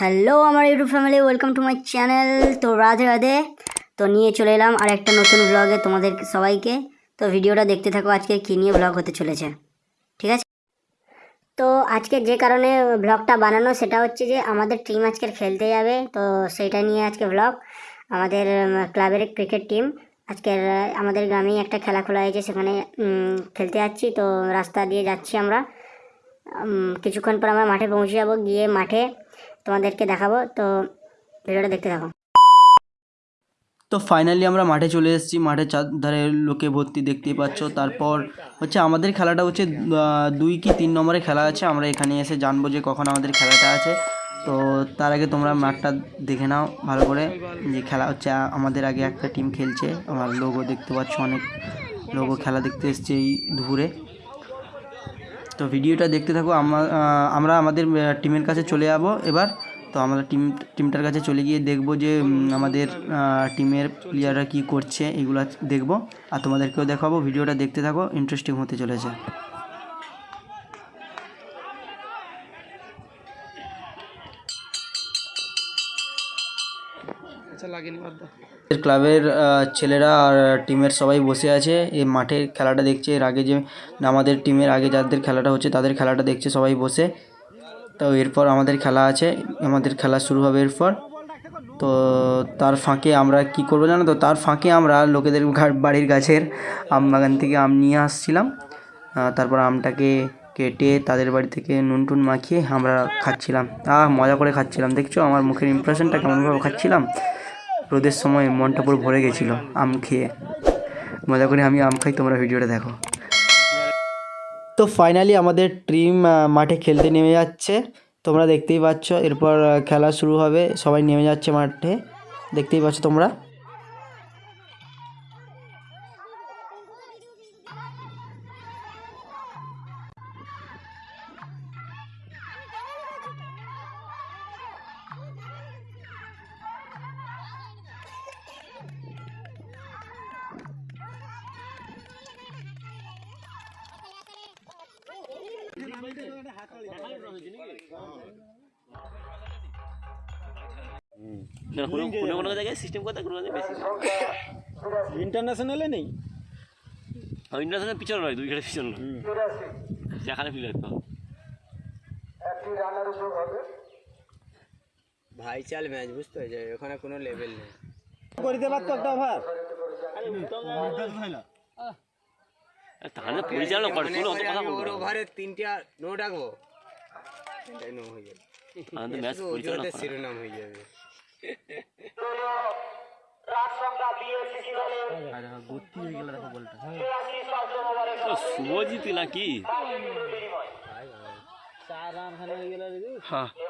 Hello আমার YouTube family welcome to my channel তো রাধে রাধে। তো নিয়ে চলে এলাম আর একটা নতুন ব্লগে তোমাদের সবাইকে। তো ভিডিওটা দেখতে থাকো আজকে কী নিয়ে ব্লগ হতে চলেছে। ঠিক আছে? তো আজকে যে কারণে ব্লগটা বানানো, সেটা হচ্ছে যে আমাদের টিম আজকের খেলতে যাবে। তো সেইটা নিয়ে আজকে ব্লগ আমাদের ক্লাবের ক্রিকেট টিম আজকের, আমাদের গ্রামেই একটা খেলা খোলা হয়েছে, সেখানে খেলতে যাচ্ছি। তো রাস্তা দিয়ে যাচ্ছি আমরা। কিছুক্ষণ পর আমরা মাঠে পৌঁছে যাব। গিয়ে মাঠে তোমাদেরকে দেখাবো। তো ভিডিওটা দেখতে থাকো। তো ফাইনালি আমরা মাঠে চলে এসেছি। মাঠের চারধারে লোকে ভর্তি দেখতেই পাচ্ছ। তারপর হচ্ছে আমাদের খেলাটা হচ্ছে দুই কি তিন নম্বরে খেলা আছে। আমরা এখানে এসে জানব যে কখন আমাদের খেলাটা আছে। তো তার আগে তোমরা মাঠটা দেখে নাও ভালো করে। যে খেলা হচ্ছে, আমাদের আগে একটা টিম খেলছে। আমার লোগো দেখতে পাচ্ছ, অনেক লোগো খেলা দেখতে এসছে এই দুপুরে। তো ভিডিওটা দেখতে থাকো আমরা আমাদের টিমের কাছে চলে যাব এবার। তো আমাদের টিম, টিমটার কাছে চলে গিয়ে দেখব যে আমাদের টিমের প্লেয়াররা কি করছে, এগুলো দেখব। আর তোমাদেরকেও দেখাবো, ভিডিওটা দেখতে থাকো ইন্টারেস্টিং হতে চলেছে। ক্লাবের ছেলেরা আর টিমের সবাই বসে আছে। এই মাঠে খেলাটা দেখছে। এর আগে যে, আমাদের টিমের আগে যাদের খেলাটা হচ্ছে, তাদের খেলাটা দেখছে সবাই বসে। তো এরপর আমাদের খেলা আছে। আমাদের খেলা শুরু হবে এরপর। তো তার ফাঁকে আমরা কি করব জানো তো? তার ফাঁকে আমরা লোকেদের বাড়ির গাছের আম বাগান থেকে আম নিয়ে আসছিলাম। তারপর আমটাকে কেটে তাদের বাড়ি থেকে নুন টুন মাখিয়ে আমরা খাচ্ছিলাম। আহ, মজা করে খাচ্ছিলাম। দেখছ আমার মুখের ইমপ্রেশনটা কেমনভাবে খাচ্ছিলাম? রোদের সময় মনটা পুরো ভরে গেছিল, আম খেয়ে। মজা করে আমি আম খাই, তোমরা ভিডিওটা দেখো। তো ফাইনালি আমাদের টিম মাঠে খেলতে নেমে যাচ্ছে। তোমরা দেখতেই পাচ্ছ, এরপর খেলা শুরু হবে। সবাই নেমে যাচ্ছে মাঠে। দেখতেই পাচ্ছ তোমরা। কোনো কোনো কোনো জায়গায় সিস্টেম কথা কোনো বেশি ইন্টারন্যাশনালে নেই? ইন্টারন্যাশনাল পিছনে নয় দুই ঘাটের পিছনে যেখানে প্লেয়ার ভাই চাল ম্যাচ বুঝতে হয়েছে ওখানে কোনো লেভেল নেই। করিতে পারতো একটা ওভার তাহলে পরিচালনা করে কোনো অত কথা ওর বলব না। ওভারে তিনটা নো ডাকবো তিনটাই নো হয়ে যাবে। আমাদের ম্যাচ পরিচালনা করে শিরোনাম হয়ে যাবে। শুভজিৎ নাকি? হ্যাঁ। তুলে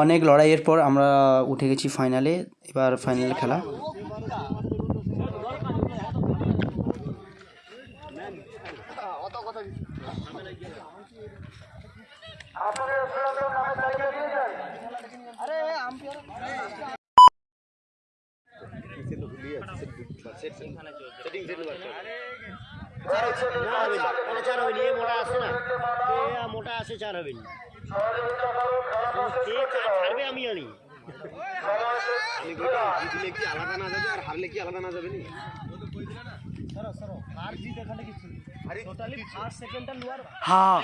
অনেক লড়াইয়ের পর আমরা উঠে গেছি ফাইনালে এবার ফাইনাল খেলা। আসে না মোটা আসে চার হবে কে কার ছাড়বে আমি জানি। আমি বলি, জিতলে কি আলাদা না যাবে আর হারলে কি আলাদা না যাবে নি? হ্যাঁ।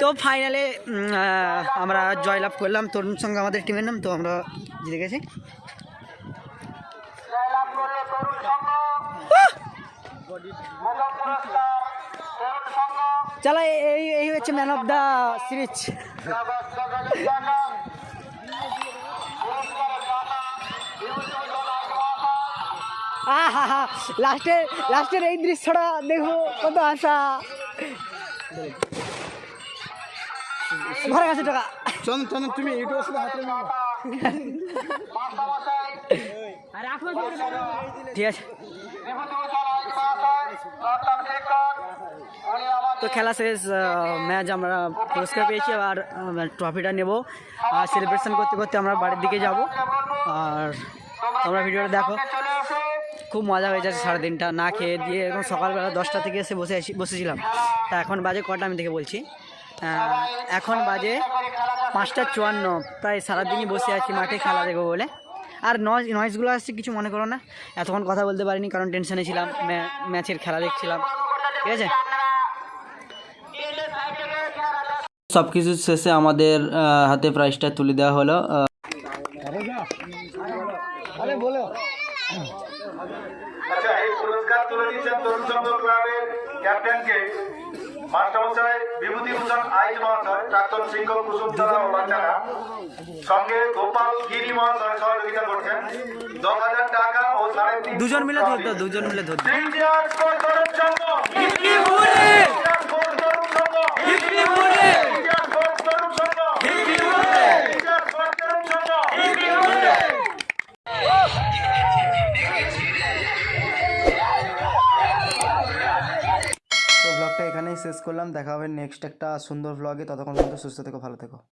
তো ফাইনালে আমরা জয়লাভ করলাম। তরুণ সঙ্গে আমাদের টিমের নাম তো আমরা জিতে গেছি। চলো এই এই হচ্ছে ম্যান অফ দ্য সিরিজ আহা হা লাস্টে লাস্টের এই দৃশ্যটা দেখো কত আশা ঘরে গেছে টাকা চন্দন চন্দন তুমি ইউটিউবের সাথে হাতে ঠিক আছে তো খেলা শেষ ম্যাচ আমরা পুরস্কার পেয়েছি আর ট্রফিটা নেব। আর সেলিব্রেশন করতে করতে আমরা বাড়ির দিকে যাব। আর তোমরা ভিডিওটা দেখো। খুব মজা হয়ে যাচ্ছে সারাদিনটা। না খেয়ে দিয়ে এখন সকালবেলা দশটা থেকে এসে বসে বসেছিলাম। তা এখন বাজে কটা আমি থেকে বলছি। এখন বাজে পাঁচটা চুয়ান্ন। প্রায় সারাদিনই বসে আছি, মাঠে খেলা দেখব বলে। আর নয়েজ নয়েজগুলো আসছে, কিছু মনে করো না। এতক্ষণ কথা বলতে পারিনি, কারণ টেনশনে ছিলাম, ম্যা- ম্যাচের খেলা দেখছিলাম। ঠিক আছে? সব কিছু শেষে আমাদের হাতে প্রাইসটা তুলে দেওয়া হলো। আচ্ছা এই পুরস্কার তুলে দিচ্ছেন তরুণ সংঘ ক্লাবের ক্যাপ্টেনকে। মাস্টারমশাই বিভূতিভূষণ আইজ মহাশয় প্রাক্তন শিক্ষক কুসুমচারা ও বাচ্চারা। সঙ্গে গোপাল গিরি মহাশয় সহযোগিতা করছেন। দশ হাজার টাকা ও সাড়ে দুজন মিলে ধরতো দুজন মিলে ধরতো। ব্লগটা এখানেই শেষ করলাম। দেখা হবে নেক্সট একটা সুন্দর ব্লগে ততক্ষণ পর্যন্ত সুস্থ থেকো, ভালো থেকো।